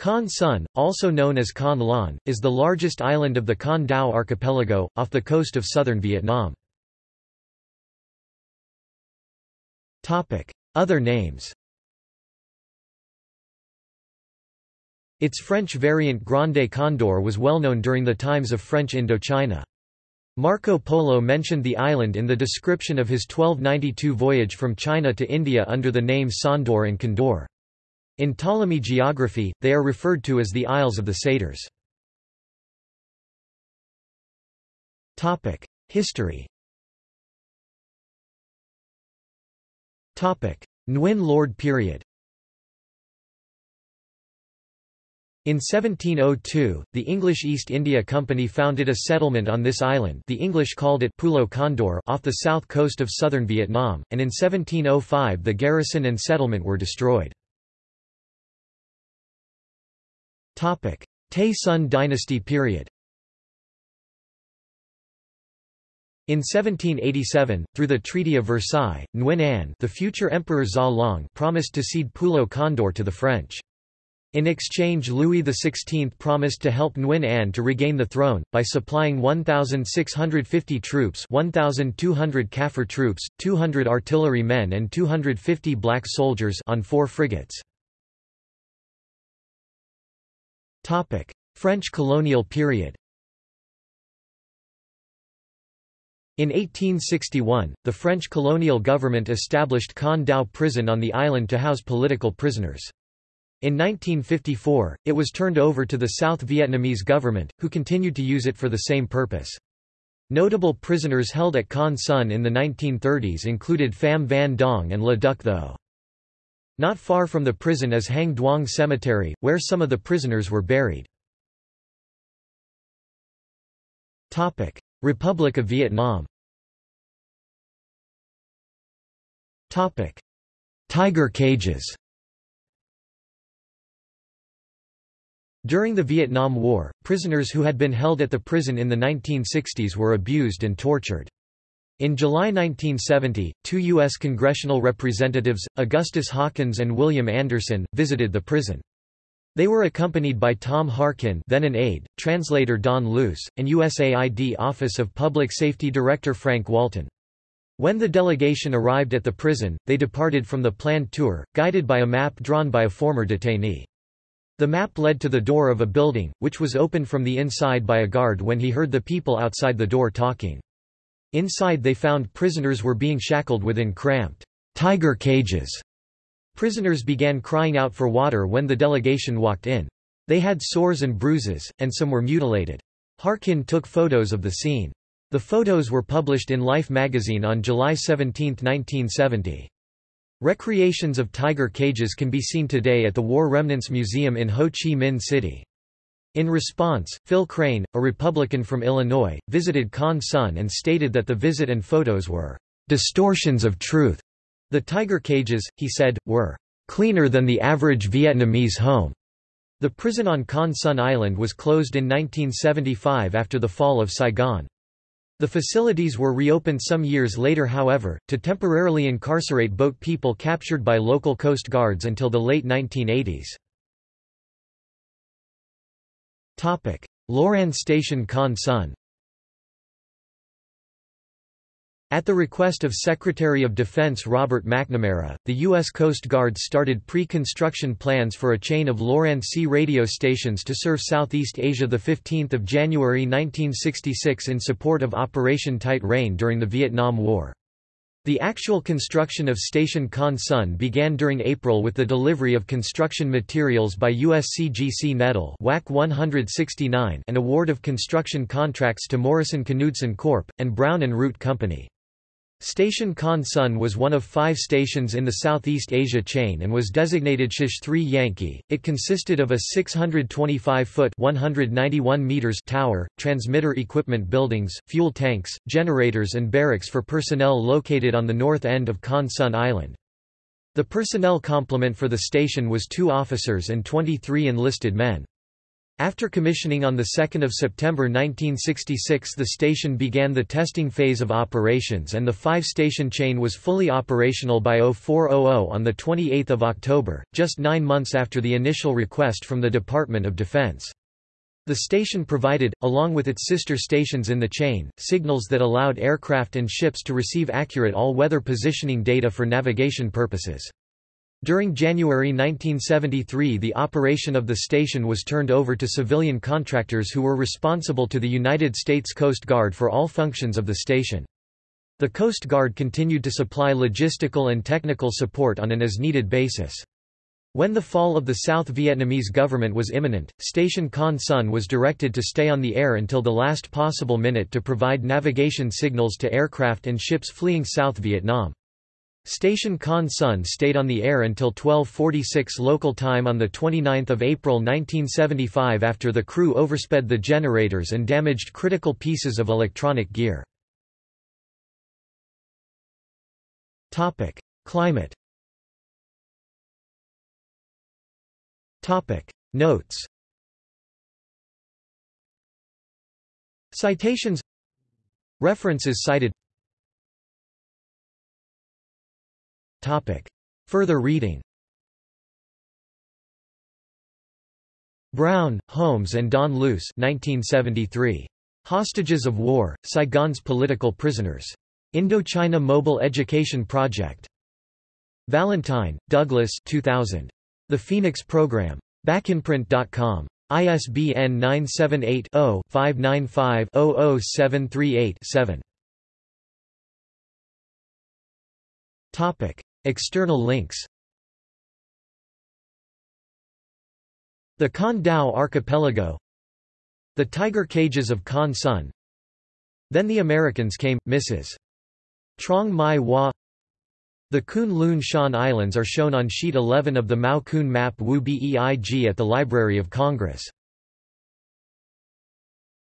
Con Son, also known as Con Lon, is the largest island of the Con Dao archipelago, off the coast of southern Vietnam. Other names Its French variant Grande Condor was well known during the times of French Indochina. Marco Polo mentioned the island in the description of his 1292 voyage from China to India under the name Sondor and Condor. In Ptolemy geography, they are referred to as the Isles of the Satyrs. History Nguyen Lord period In 1702, the English East India Company founded a settlement on this island the English called it Pulo Condor off the south coast of southern Vietnam, and in 1705 the garrison and settlement were destroyed. Tay Son dynasty period In 1787, through the Treaty of Versailles, Nguyen Anh the future Emperor Long promised to cede Pulo Condor to the French. In exchange Louis XVI promised to help Nguyen Anh to regain the throne, by supplying 1,650 troops 1,200 Kaffir troops, 200 artillery men and 250 black soldiers on four frigates. French colonial period In 1861, the French colonial government established Con Dao prison on the island to house political prisoners. In 1954, it was turned over to the South Vietnamese government, who continued to use it for the same purpose. Notable prisoners held at Con Son in the 1930s included Pham Van Dong and Le Duc Tho. Not far from the prison is Hang Duong Cemetery, where some of the prisoners were buried. Republic of Vietnam Tiger cages During the Vietnam War, prisoners who had been held at the prison in the 1960s were abused and tortured. In July 1970, two U.S. congressional representatives, Augustus Hawkins and William Anderson, visited the prison. They were accompanied by Tom Harkin then an aide, translator Don Luce, and USAID Office of Public Safety Director Frank Walton. When the delegation arrived at the prison, they departed from the planned tour, guided by a map drawn by a former detainee. The map led to the door of a building, which was opened from the inside by a guard when he heard the people outside the door talking. Inside they found prisoners were being shackled within cramped tiger cages. Prisoners began crying out for water when the delegation walked in. They had sores and bruises, and some were mutilated. Harkin took photos of the scene. The photos were published in Life magazine on July 17, 1970. Recreations of tiger cages can be seen today at the War Remnants Museum in Ho Chi Minh City. In response, Phil Crane, a Republican from Illinois, visited Con Son and stated that the visit and photos were distortions of truth. The tiger cages, he said, were cleaner than the average Vietnamese home. The prison on Con Son Island was closed in 1975 after the fall of Saigon. The facilities were reopened some years later however, to temporarily incarcerate boat people captured by local coast guards until the late 1980s. Loran Station Con Son At the request of Secretary of Defense Robert McNamara, the U.S. Coast Guard started pre-construction plans for a chain of LORAN-C radio stations to serve Southeast Asia 15 January 1966 in support of Operation Tight Rein during the Vietnam War. The actual construction of Station Con Son began during April with the delivery of construction materials by USCGC Nettle WAK 169 and award of construction contracts to Morrison Knudsen Corp. and Brown Root Company. Station Con Son was one of five stations in the Southeast Asia chain and was designated Shish 3 Yankee. It consisted of a 625-foot (191 meters) tower, transmitter equipment buildings, fuel tanks, generators and barracks for personnel located on the north end of Con Son Island. The personnel complement for the station was two officers and 23 enlisted men. After commissioning on 2 September 1966 the station began the testing phase of operations and the five-station chain was fully operational by 0400 on 28 October, just nine months after the initial request from the Department of Defense. The station provided, along with its sister stations in the chain, signals that allowed aircraft and ships to receive accurate all-weather positioning data for navigation purposes. During January 1973 the operation of the station was turned over to civilian contractors who were responsible to the United States Coast Guard for all functions of the station. The Coast Guard continued to supply logistical and technical support on an as-needed basis. When the fall of the South Vietnamese government was imminent, Station Con Son was directed to stay on the air until the last possible minute to provide navigation signals to aircraft and ships fleeing South Vietnam. Station Con Son stayed on the air until 12.46 local time on 29 April 1975 after the crew oversped the generators and damaged critical pieces of electronic gear. Climate. Notes. Citations. References cited Topic. Further reading Brown, Holmes and Don Luce 1973. Hostages of War, Saigon's Political Prisoners. Indochina Mobile Education Project. Valentine, Douglas 2000. The Phoenix Program. Backinprint.com. ISBN 978 0 595 00738 7. Topic. External links. The Con Dao Archipelago. The Tiger Cages of Con Son Then the Americans Came, Mrs. Trong Mai Hua The Kun Lun Shan Islands are shown on sheet 11 of the Mao Kun map Wu Beig at the Library of Congress